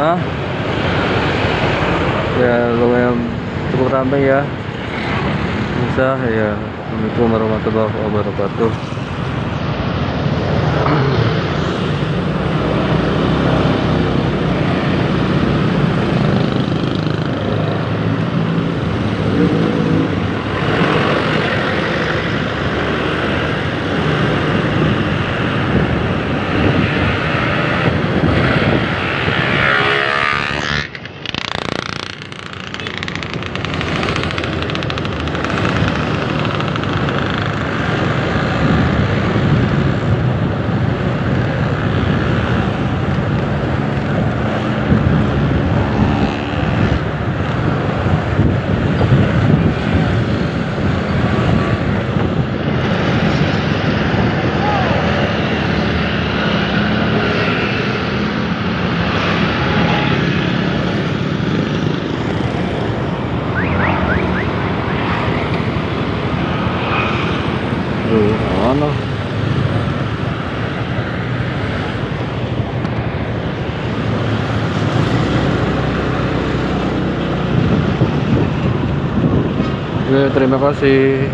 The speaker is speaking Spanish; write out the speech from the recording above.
Ha? Ya lumayan cukup ramai ya. Bisa ya. Assalamualaikum warahmatullahi wabarakatuh. Duh, ano? Oke, terima kasih.